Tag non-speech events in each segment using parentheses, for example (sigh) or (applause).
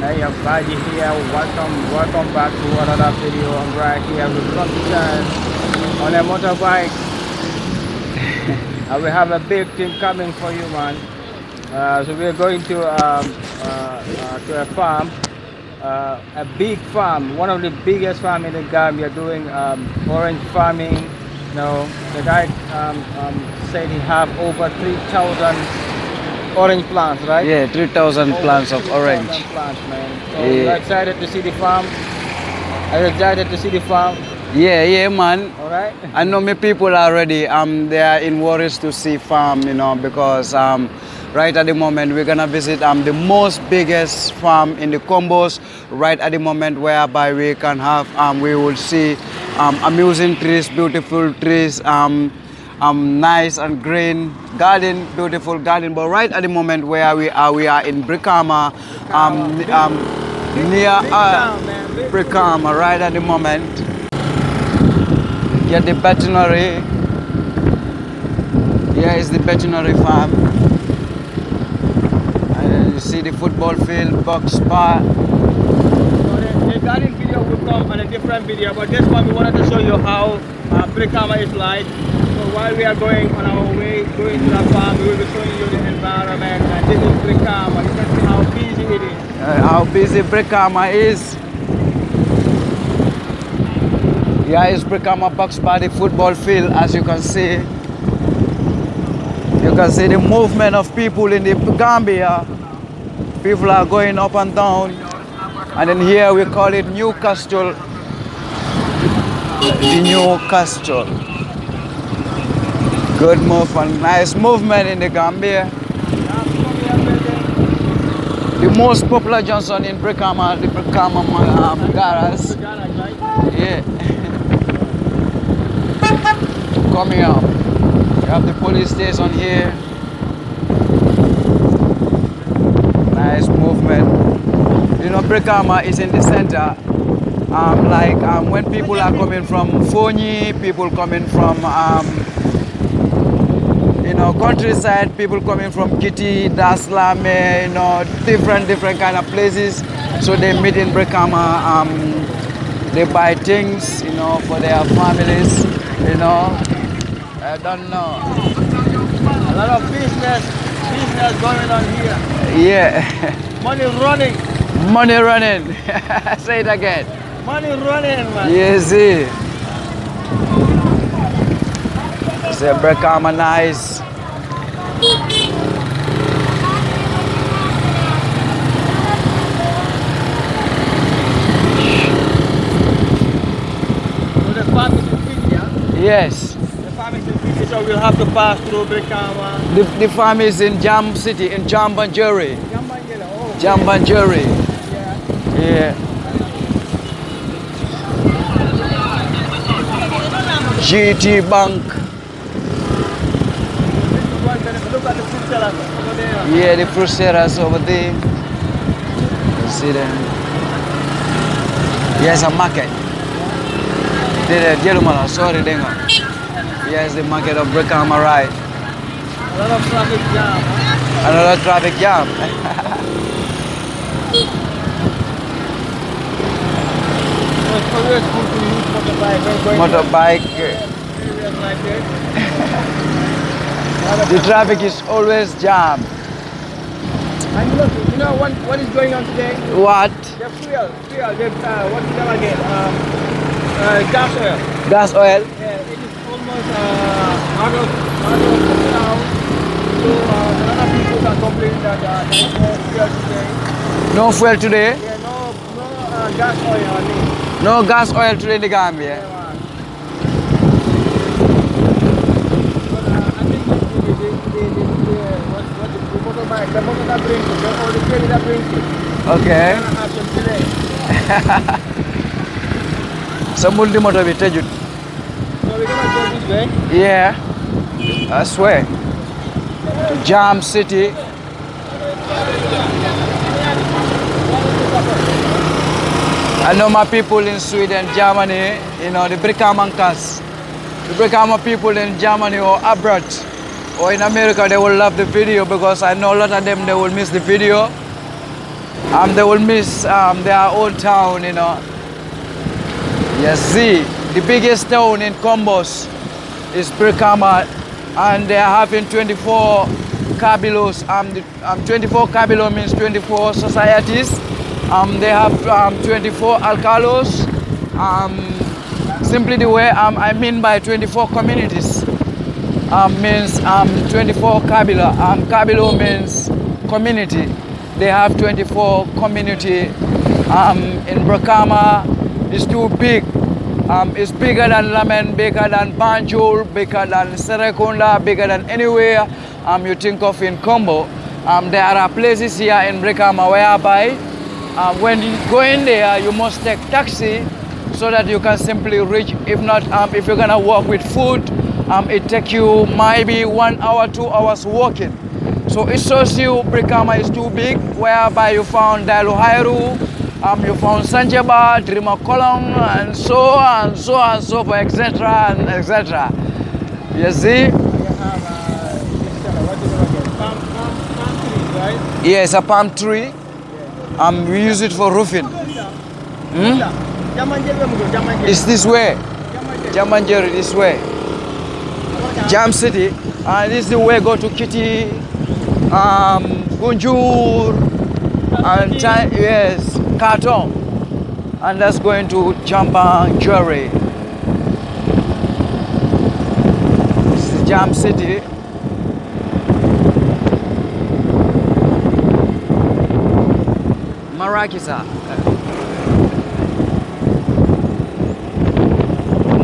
Hey everybody here, welcome, welcome back to another video. I'm right here with Lucky on a motorbike. (laughs) and we have a big thing coming for you man. Uh, so we're going to um, uh, uh, to a farm, uh, a big farm, one of the biggest farm in the Gambia doing um, orange farming. You know, the guy um, um, said he have over 3,000 orange plants, right? Yeah, 3,000 plants of 3,000 orange. plants, man. So Yeah. we're excited to see the farm. Are you excited to see the farm? Yeah, yeah, man. All right. I know my people already. Um, they are in worries to see farm, you know, because um, right at the moment we're gonna visit um the most biggest farm in the Kombos. Right at the moment, whereby we can have um we will see um amusing trees, beautiful trees, um um nice and green garden, beautiful garden. But right at the moment where we are, we are in Brikama, um um near uh, Brikama. Right at the moment get the veterinary. Here is the veterinary farm. And you see the football field, box bar. So the, the garden video will come on a different video, but this one we wanted to show you how uh, Brikama is like. So while we are going on our way, going to the farm, we will be showing you the environment. And this is Brikama. You can see how busy it is. Uh, how busy Brikama is. Yeah, is Brikama box the football field, as you can see. You can see the movement of people in the Gambia. People are going up and down. And then here we call it Newcastle. The Newcastle. Good movement, nice movement in the Gambia. The most popular Johnson in Brikama, the Brikama um, Garas. Yeah. (laughs) Coming up. You have the police station here. Nice movement. You know, Brikama is in the center. Um, like um, when people are coming from Fonyi, people coming from um, you know, countryside, people coming from Kitty, Daslame, you know, different, different kind of places. So they meet in Brikama, um, they buy things, you know, for their families, you know. I don't know. A lot of business, business going on here. Yeah, (laughs) Money running, money running. (laughs) Say it again. money running, man. You see. Say Brikama nice. So the farm is in Fiji, yeah? Yes. The farm is in Fiji, so we'll have to pass through Brikama. The, the farm is in Jam City, in Jambanjeri. Jambangela, oh. Jambanjeri. Yeah. Yeah. GT Bank. Yeah, the fruit sellers over there. You see them. Yes, a market. There, Jelumala, sorry, Denga. Yes, the market of Brikama, right. A lot of traffic jam. huh? Another traffic jam. Always good to motorbike Motorbike. to areas like this. The traffic is always jammed. And look, you know what, what is going on today? What? The fuel, fuel, the, uh, what's it called again? Um, uh, gas oil. Gas oil? Yeah, it is almost uh, out of, out of now. So uh, a lot of people are complaining that uh, there is no fuel today. No fuel today? Yeah, no, no uh, gas oil, I mean. No gas oil today in the Gambia. Yeah, man. But uh, I think the, the, the, the, the, the, what, what the, the motorbike, the motor that brings it, the, or the ferry that brings it, Okay. (laughs) go this way. Yeah. I swear. To Jam City. I know my people in Sweden, Germany, you know, the Brikamankas. The Brikama people in Germany or abroad or in America, they will love the video because I know a lot of them, they will miss the video. um, they will miss um, their old town, you know. Yes, see, the biggest town in Kombos is Brikama, and they are having 24 kabilos. Um, the, um, 24 kabilo means 24 societies. Um, they have um, 24 alkalos. Um, simply the way um, I mean by 24 communities um, means um, 24 kabila. Um, kabilo means community. They have 24 community um, in Brikama. It's too big. Um, it's bigger than Lamin, bigger than Banjul, bigger than Serekunda, bigger than anywhere um, you think of in Kombo. Um, there are places here in Brikama whereby uh, when you go in there, you must take taxi so that you can simply reach. If not, um, if you're gonna walk with food, um, it take you maybe one hour, two hours walking. So it shows you Brikama is too big, whereby you found Daluhairu, um, you found Sanjaba, Drima Kolong, and so on, so on, so forth, etc., and etc. You see? Have uh? Yes, a palm tree. Um, we use it for roofing. Hmm? It's this way. Jambanjeri this way. Jam City. And this is the way go to Kitty, um, Gunjur, and Ti- yes, Kartong. And that's going to Jambanjeri. This is Jam City. Marakisa.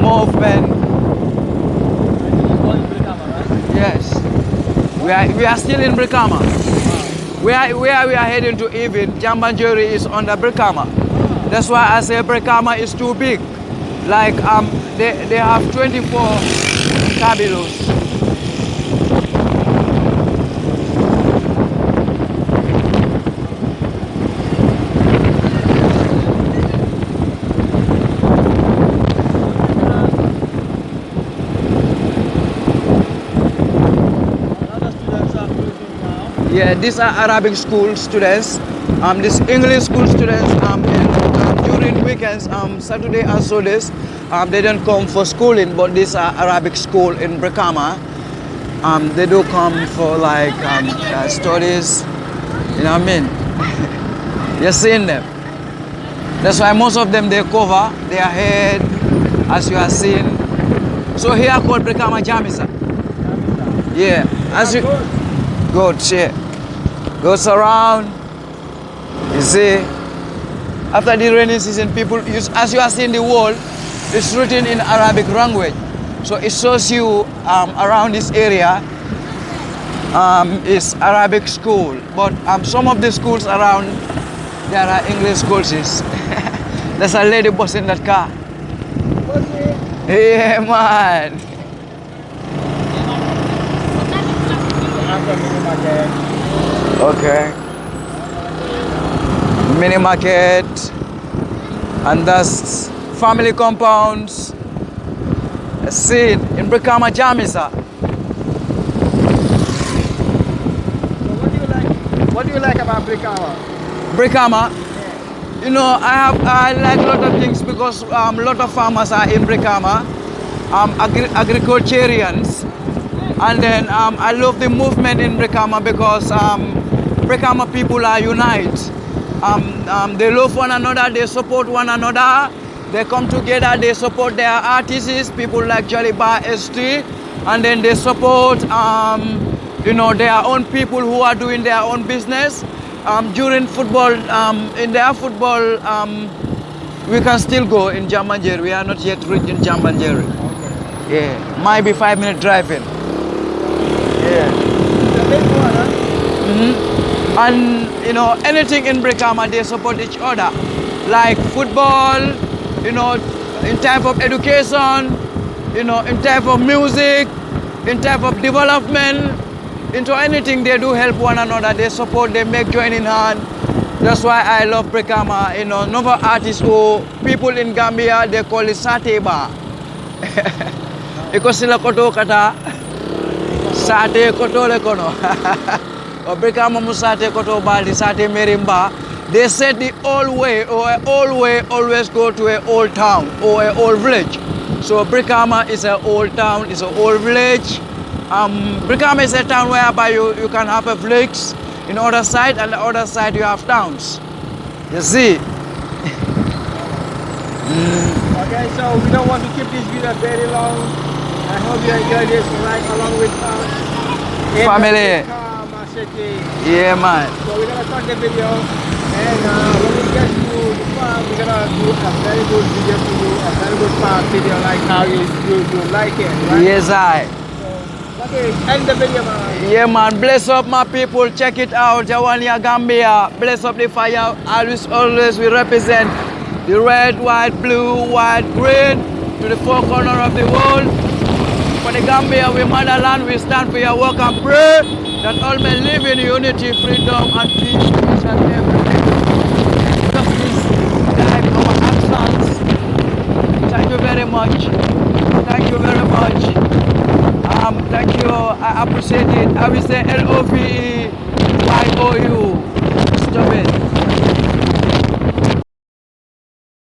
Movement. Yes. We are, we are still in Brikama. Where, where we are heading to even, Jambanjeri is on the Brikama. That's why I say Brikama is too big. Like um, they, they have 24 kabilos. Yeah, these are Arabic school students. Um, these English school students um, in, um, during weekends, um, Saturday and Sundays, um, they don't come for schooling, but these are Arabic school in Brikama. Um, they do come for like um, uh, studies. You know what I mean? (laughs) You're seeing them. That's why most of them they cover their head, as you are seeing. So here called Brikama Jamisa. Yeah, as you goats, yeah. Goes around. You see, after the rainy season, people use, as you are seeing the wall, it's written in Arabic language. So it shows you um, around this area um, is Arabic school. But um, some of the schools around, there are English schools. (laughs) There's a lady bus in that car. Yeah, man. After mini market. Okay. Mini market, and that's family compounds. See in Brikama Jamisa. So what do you like? What do you like about Brikama? Brikama, you know, I have I like a lot of things because um, a lot of farmers are in Brikama, um, agri- agriculturians, and then um, I love the movement in Brikama because um, Brikama people are unite. Um, um, they love one another, they support one another, they come together, they support their artists, people like Jaliba ST, and then they support um, you know their own people who are doing their own business. Um, during football, um, in their football, um, we can still go in Jambanjeri. We are not yet reached in Jambanjeri. Yeah, might be five minute driving. Yeah. The big one, huh? Mhm. And you know, anything in Brikama, they support each other. Like football, you know, in type of education, you know, in type of music, in type of development, into anything they do help one another. They support, they make joining hand. That's why I love Brikama. You know, another artist who people in Gambia they call it sateba. (laughs) Iko sila koto kata sate koto le kono. (laughs) o Brikama mu sate koto bali sate merimba They said the old way or old way always go to a old town or a old village. So Brikama is an old town, it's an old village. Um, Brikama is a town whereby you, you can have a village in other side and the other side you have towns. You see? Okay, so we don't want to keep this video very long. I hope you enjoy this ride along with us. Family. Brikama Yeah man. So we're gonna cut the video and uh, when we get to the farm, we're gonna do a very good video for you, a very good farm video like how you, you, you like it, right? Yes I. So, okay, end the video, man. Yeah man, bless up my people, check it out, Jawania Gambia, bless up the fire, always always we represent the red, white, blue, white, green to the four corner of the world. For the Gambia, we motherland, we stand for your work and pray that all men live in unity, freedom and peace, peace and everything. Justice, guide our actions. Thank you very much. Thank you very much. Um, thank you. I appreciate it. I will say L O V E Y O U.